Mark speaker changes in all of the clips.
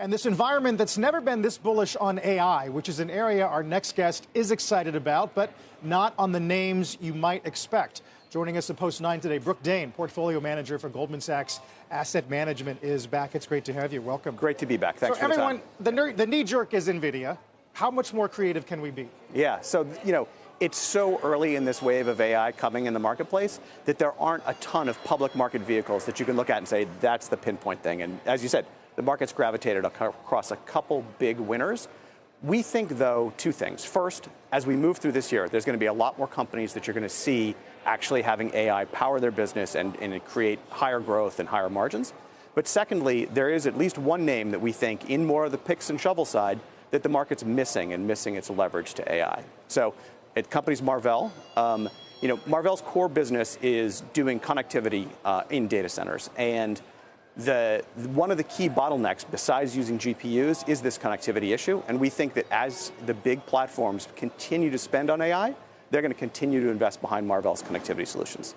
Speaker 1: And this environment that's never been this bullish on AI, which is an area our next guest is excited about, but not on the names you might expect. Joining us at Post 9 today, Brook Dane, Portfolio Manager for Goldman Sachs Asset Management, is back. It's great to have you. Welcome.
Speaker 2: Great to be back. Thanks
Speaker 1: so
Speaker 2: for
Speaker 1: everyone,
Speaker 2: the
Speaker 1: time. The, the knee jerk is NVIDIA. How much more creative can we be?
Speaker 2: Yeah, so, you know, it's so early in this wave of AI coming in the marketplace that there aren't a ton of public market vehicles that you can look at and say, that's the pinpoint thing. And as you said, the market's gravitated across a couple big winners. We think, though, two things. First, as we move through this year, there's going to be a lot more companies that you're going to see actually having AI power their business and, and create higher growth and higher margins. But secondly, there is at least one name that we think, in more of the picks and shovel side, that the market's missing and missing its leverage to AI. So, at companies Marvell, um, you know, Marvell's core business is doing connectivity uh, in data centers, and the, one of the key bottlenecks, besides using GPUs, is this connectivity issue. And we think that as the big platforms continue to spend on AI, they're going to continue to invest behind Marvell's connectivity solutions.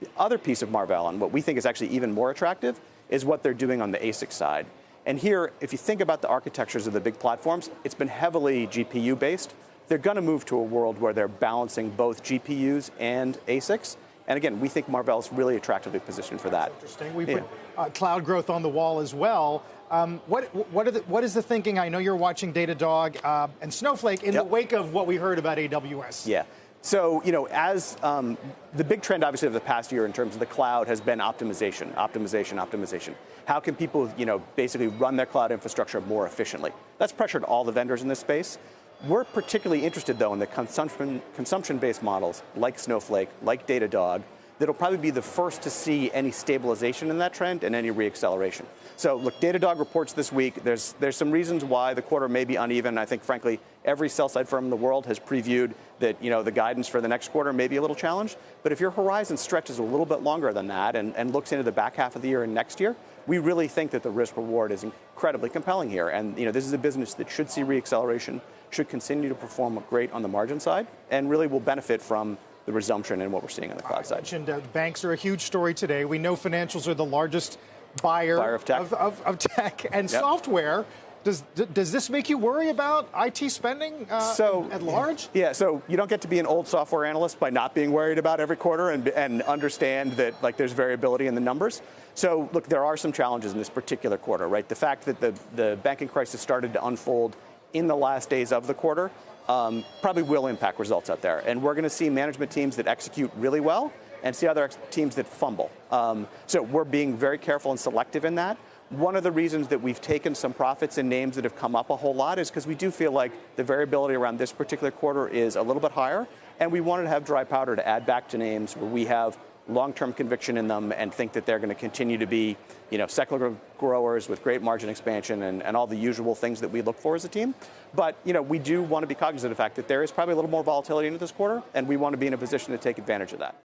Speaker 2: The other piece of Marvell, and what we think is actually even more attractive, is what they're doing on the ASIC side. And here, if you think about the architectures of the big platforms, it's been heavily GPU based. They're going to move to a world where they're balancing both GPUs and ASICs. And again, we think Marvell's really attractively positioned for that.
Speaker 1: That's interesting. We yeah. put uh, cloud growth on the wall as well. Um, what, what, the, what is the thinking? I know you're watching Datadog uh, and Snowflake in yep. the wake of what we heard about AWS.
Speaker 2: Yeah. So, you know, as um, the big trend, obviously, of the past year in terms of the cloud has been optimization, optimization, optimization. How can people, you know, basically run their cloud infrastructure more efficiently? That's pressured all the vendors in this space. We're particularly interested, though, in the consumption, consumption-based models like Snowflake, like Datadog, that'll probably be the first to see any stabilization in that trend and any reacceleration. So look, Datadog reports this week. There's, there's some reasons why the quarter may be uneven. I think, frankly, every sell-side firm in the world has previewed that you know, the guidance for the next quarter may be a little challenged. But if your horizon stretches a little bit longer than that and, and looks into the back half of the year and next year, we really think that the risk reward is incredibly compelling here. And you know, this is a business that should see reacceleration, should continue to perform great on the margin side, and really will benefit from the resumption in what we're seeing on the cloud side.
Speaker 1: Mentioned, uh, banks are a huge story today. We know financials are the largest buyer,
Speaker 2: buyer of, tech.
Speaker 1: Of, of, of tech and yep. software. Does, does this make you worry about IT spending uh, so, at large?
Speaker 2: Yeah, so you don't get to be an old software analyst by not being worried about every quarter and, and understand that like there's variability in the numbers. So look, there are some challenges in this particular quarter, right? The fact that the, the banking crisis started to unfold in the last days of the quarter um, probably will impact results out there. And we're going to see management teams that execute really well and see other teams that fumble. Um, so we're being very careful and selective in that. One of the reasons that we've taken some profits in names that have come up a whole lot is because we do feel like the variability around this particular quarter is a little bit higher, and we wanted to have dry powder to add back to names where we have long-term conviction in them and think that they're going to continue to be, you know, secular growers with great margin expansion and, and all the usual things that we look for as a team. But, you know, we do want to be cognizant of the fact that there is probably a little more volatility into this quarter, and we want to be in a position to take advantage of that.